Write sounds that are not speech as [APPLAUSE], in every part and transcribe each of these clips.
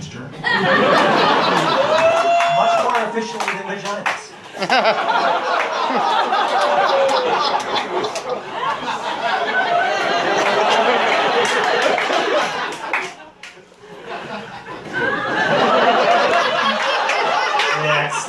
[LAUGHS] Much more efficiently than vaginas. [LAUGHS] Next.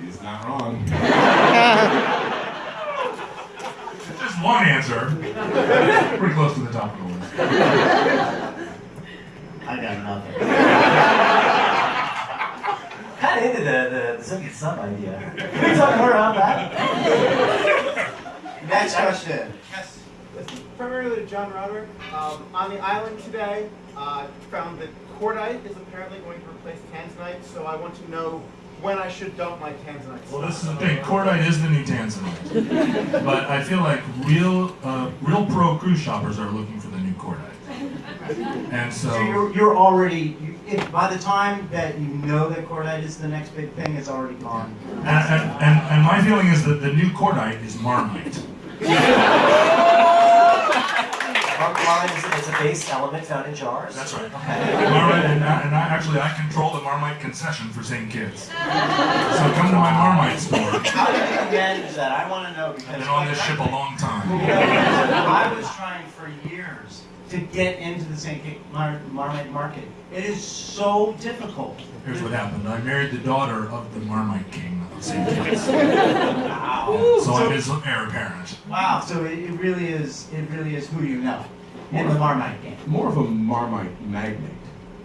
He's not wrong. Just one answer. Pretty close to the top of the list. I got nothing. kind of into the, the, the Soviet sub idea. Can we talk more about that? Next question. Yes. This is Primarily to John Roderick. Um, on the island today, uh, found that cordite is apparently going to replace tanzanite, so I want to know when I should dump my tanzanite. Well, this is the thing. Cordite is the new tanzanite, [LAUGHS] but I feel like real, uh, real pro cruise shoppers are looking for the new cordite, and so. So you're, you're already, you, if, by the time that you know that cordite is the next big thing, it's already gone. And, and, and, and my feeling is that the new cordite is marmite. Marmite is, is a base element found in jars. That's right. Okay. Marmite, and, I, and I, actually, I control the Marmite concession for St. Kitts. So come to my Marmite store. How did you manage that? I want to know because I've been on this ship a long time. I was trying for years to get into the St. Kitts Mar- Marmite market. It is so difficult. Here's what happened. I married the daughter of the Marmite King of St. Kitts. Wow. So I'm his heir apparent. Wow. So it, it really is. It really is who you know in the Marmite game. More of a Marmite magnate.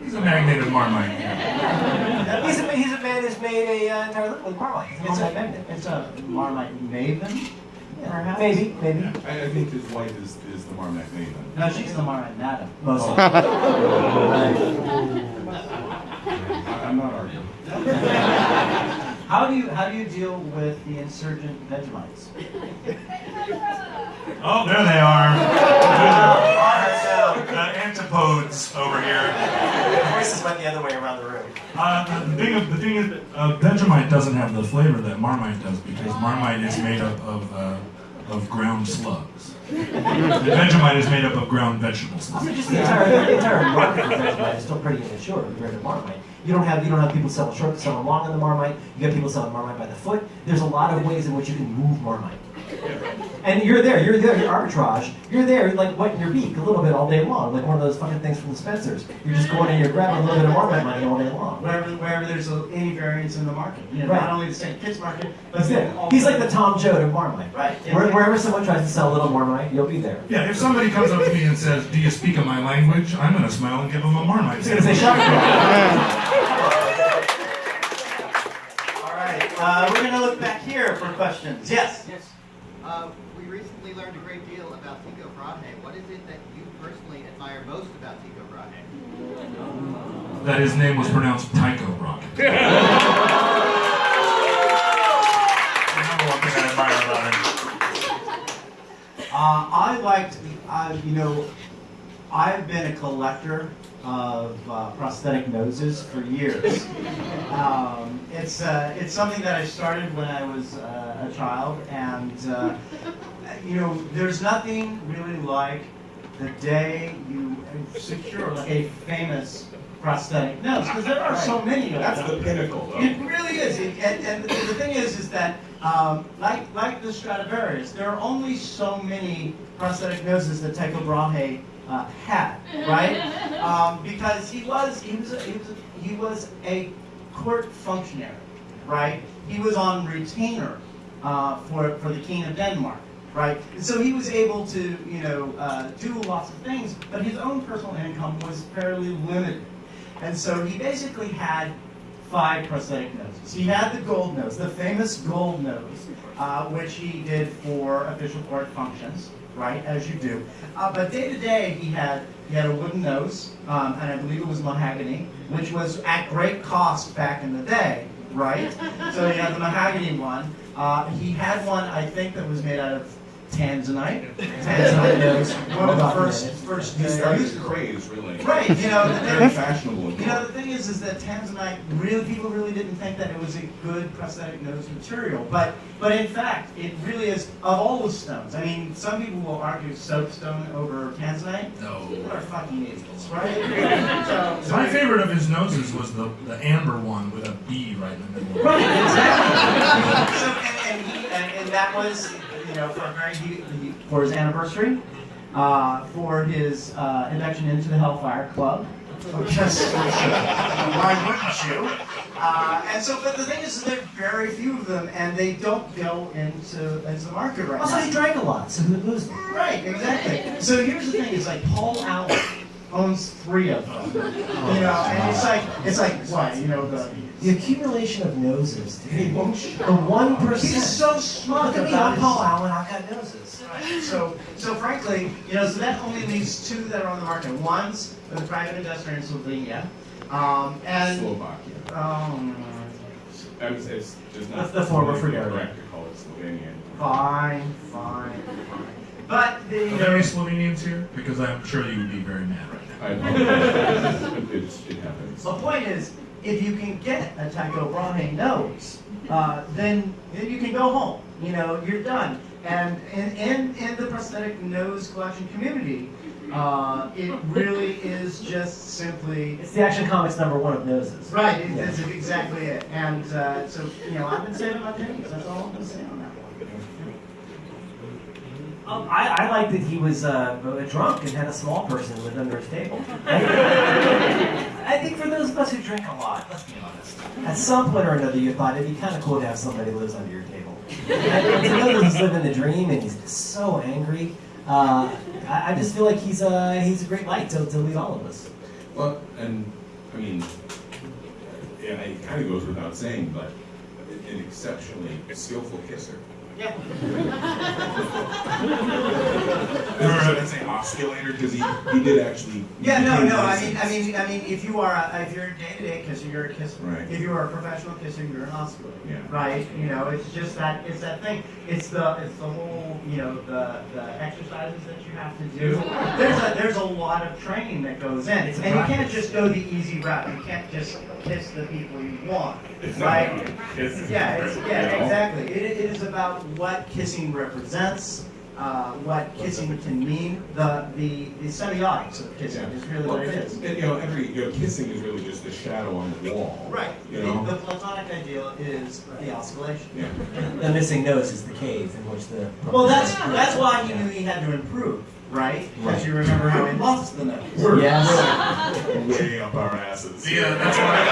He's a magnate of Marmite. [LAUGHS] He's a, he's a man who's made a uh, entire living with Marmite. It's a magnet. It's a Marmite maven, perhaps. Maybe, maybe. I, I think his wife is, is the Marmite maven. No, she's the Marmite madam. Mostly. [LAUGHS] I, I'm not arguing. [LAUGHS] How do you how do you deal with the insurgent Vegemites? [LAUGHS] Oh, there they are. Uh, The antipodes over here. The voices went the other way around the room. Uh, the, thing, of- the thing is, uh, Vegemite doesn't have the flavor that Marmite does because Marmite is made up of, uh, of ground slugs. And Vegemite is made up of ground vegetables. I mean, just the entire, the entire market for Vegemite is still pretty immature compared to Marmite. You don't have you don't have people selling short, selling long on the Marmite. You got people selling Marmite by the foot. There's a lot of ways in which you can move Marmite. And you're there, you're there, you're arbitrage. You're there, like wetting your beak a little bit all day long, like one of those fucking things from the Spencers. You're just going and you're grabbing a little bit of Marmite money all day long. wherever, wherever there's a, any variance in the market. You know, Right. not only the St. Kitts market, but That's it. all He's like the Tom Joad of Marmite. Right. Where, wherever someone tries to sell a little Marmite, you'll be there. Yeah, if somebody comes up to me and says, "Do you speak of my language?" I'm gonna smile and give them a Marmite. He's gonna say shop [LAUGHS] All right. Uh, we're going to look back here for questions. Yes. Yes. Uh, we recently learned a great deal about Tycho Brahe. What is it that you personally admire most about Tycho Brahe? That his name was pronounced Tycho Brahe. The one thing I admire about him. Uh, I liked, uh, you know, I've been a collector of uh, prosthetic noses for years. [LAUGHS] Um, it's, uh, it's something that I started when I was uh, a child, and uh, you know, there's nothing really like the day you secure like a famous prosthetic nose, because there are so many of That's them. the pinnacle, though. It really is, It- and, and the the thing is, is that um, like like the Stradivarius, there are only so many prosthetic noses that Tycho Brahe uh, had, right? Um, because he was he was a, he was a, he was a court functionary, right? He was on retainer uh, for for the King of Denmark. Right, and so he was able to, you know, uh, do lots of things, but his own personal income was fairly limited. And so he basically had five prosthetic noses. He had the gold nose, the famous gold nose, uh, which he did for official court functions, right, as you do. Uh, but day to day, he had he had a wooden nose, um, and I believe it was mahogany, which was at great cost back in the day, right? [LAUGHS] so he had the mahogany one. Uh, he had one, I think, that was made out of Tanzanite. Tanzanite nose. One of the first first He started used the craze, really. Right, you know, the Very thing, fashionable. you know, the thing is, is that Tanzanite really, people really didn't think that it was a good prosthetic nose material, but, but in fact, it really is, of all the stones, I mean, some people will argue soapstone over Tanzanite. People No. are fucking idiots, right? [LAUGHS] So, so My favorite of his noses was the, the amber one with a B right in the middle. Right, exactly. [LAUGHS] so, and, and, he, and, and that was, you know, for a very he, for his anniversary, uh, for his uh, induction into the Hellfire Club. Because why wouldn't you? Uh, and so, but the thing is, there are very few of them, and they don't go into into the market right Also, now. he drank a lot, so who'd? Right, exactly. So here's the thing: it's like Paul Allen owns three of them. [LAUGHS] You know, and it's like it's like what you know the The accumulation of noses. dude. He won't The one person. percent. He's so smart Look at me, I'm Paul Allen. I've got noses. Right. So, so frankly, you know, so that only leaves two that are on the market. One's with a private investor in Slovenia, um, and Slovakia. um, I was, it's just not. The- the former politically Fergarian. correct to call it Slovenian. fine, fine, fine. But the, Are there any Slovenians here? Because I'm sure you would be very mad right now. I apologize. It's, it happens. the point is, if you can get a Tycho Brahe nose, uh, then then you can go home. You know, you're done. And in in, in the prosthetic nose collection community, uh, it really is just simply It's the Action Comics number one of noses. Right, it- that's exactly it. And uh, so, you know, I've been saving my pennies. That's all I'm going to say on that one. Um, I, I like that he was uh, drunk and had a small person live under his table. [LAUGHS] I think for those of us who drink a lot, let's be honest, at some point or another you thought it'd be kind of cool to have somebody who lives under your table. And to know he's living the dream and he's so angry, uh, I, I just feel like he's a, he's a great light to, to lead all of us. Well, and, I mean, yeah, it kind of goes without saying, but an exceptionally skillful kisser. Yeah. [LAUGHS] Or I'd say osculator, because he, he did actually. Yeah, no, no. I mean. I mean, I mean, if you are, a, if you're a day-to-day kisser, you're a kisser. Right. If you are a professional kisser, you're an osculator. Yeah. Right. You know, it's just that, it's that thing. It's the, it's the whole, you know, the the exercises that you have to do. There's a, there's a lot of training that goes in, It's and you can't just go the easy route. You can't just kiss the people you want. Right. It's- Yeah, it's, yeah, exactly. It, it is about what kissing represents, uh, what kissing can mean. The, the, the semiotics of kissing is really what it is. And, you know, every, you know, kissing is really just a shadow on the wall. Right. You The, know? the platonic ideal is the osculation. Yeah. [LAUGHS] The missing nose is the cave in which the. Well, that's that's why he knew he had to improve, right? Because you remember how he lost the nose. We're Yes. [LAUGHS] way [LAUGHS] up our asses. Yeah, that's why.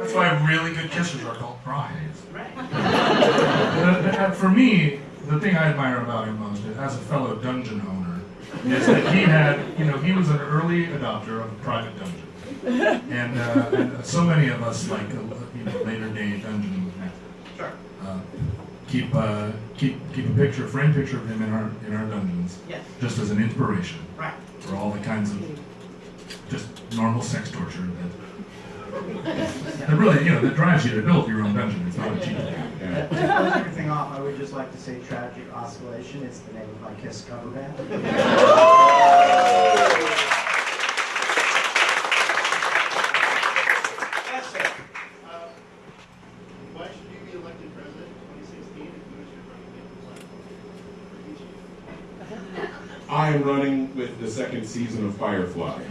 That's why really good kissers are called prize. Right. The- the- for me, the thing I admire about him most, as a fellow dungeon owner, is that he had, you know, he was an early adopter of private dungeons, [LAUGHS] and, uh, and so many of us, like, uh, you know, later day dungeon masters, uh, keep uh, keep keep a picture, frame picture of him in our in our dungeons, Yes. just as an inspiration Right. for all the kinds of just normal sex torture that. That really, you know, that drives you to build your own dungeon. It's not a cheap thing. Yeah. To close everything off, I would just like to say Tragic Osculation is the name of my Kiss cover band. That's it. Uh, why should you be elected president in 2016 if you wish to run again for platform? I am running with the second season of Firefly.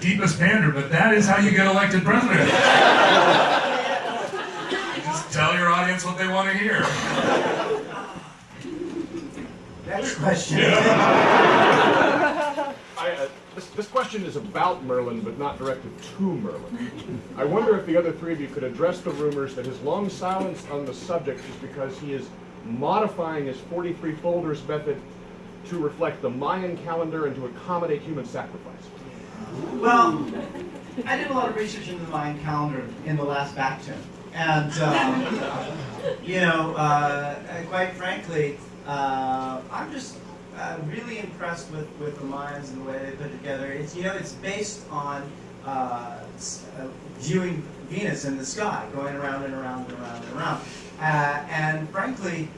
Deepest pander, but that is how you get elected president. You just tell your audience what they want to hear. Next question. I, uh, this, this question is about Merlin, but not directed to Merlin. I wonder if the other three of you could address the rumors that his long silence on the subject is because he is modifying his 43 folders method to reflect the Mayan calendar and to accommodate human sacrifice. Well, I did a lot of research into the Mayan calendar in the last baktun. And, um, you know, uh, quite frankly, uh, I'm just uh, really impressed with, with the Mayans and the way they put it together. It's you know it's based on uh, uh, viewing Venus in the sky, going around and around and around and around. Uh, and frankly,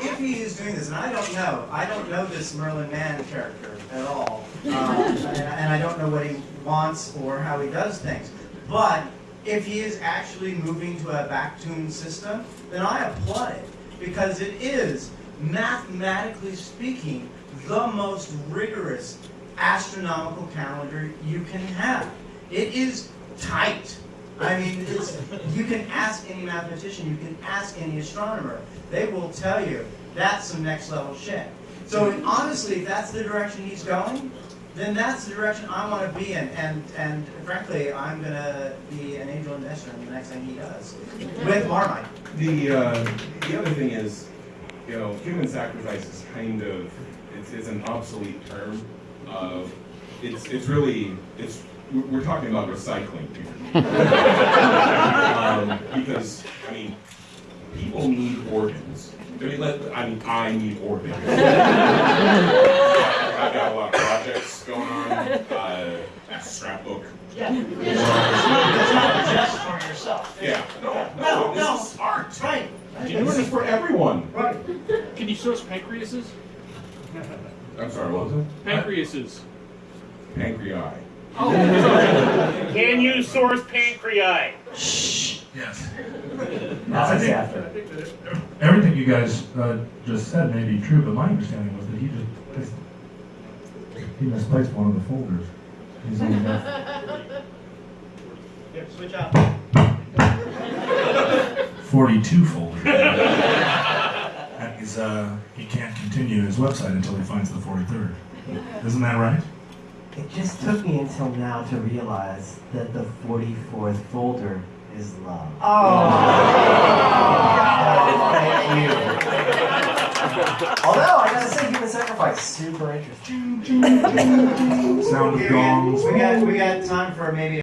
if he is doing this, and I don't know, I don't know this Merlin Mann character at all, um, and, I don't know what he wants or how he does things. But if he is actually moving to a back-tuned system, then I applaud it because it is, mathematically speaking, the most rigorous astronomical calendar you can have. It is tight. I mean, you can ask any mathematician, you can ask any astronomer. They will tell you that's some next level shit. So honestly, if that's the direction he's going, then that's the direction I want to be in. And, and frankly, I'm going to be an angel investor in the next thing he does with Marmite. The, uh, the other thing is, you know, human sacrifice is kind of, it's, it's an obsolete term. Uh, it's, it's really, it's, we're we're talking about recycling here. [LAUGHS] um, because, I mean, people need organs. I mean, let, I mean, I need organs. I've got a lot of projects going on, uh, scrapbook. Yeah. It's not just for yourself. Yeah, no, No, no, no. this is art. Right. This is for everyone. Right. Can you source pancreases? I'm sorry, what was it? Pancreases. Pancreai. Can you source pancreas? Yes. [LAUGHS] That's I think, after. I think that everything you guys uh, just said may be true, but my understanding was that he just he misplaced one of the folders. He's only [LAUGHS] got Here, switch out. [LAUGHS] 42 folders. that is, uh, he can't continue his website until he finds the 43rd. Isn't that right? It just took me until now to realize that the 44th folder is love. Oh. oh. Thank you. Although, I gotta say, human sacrifice, super interesting. Sound of gongs. We got, we got time for maybe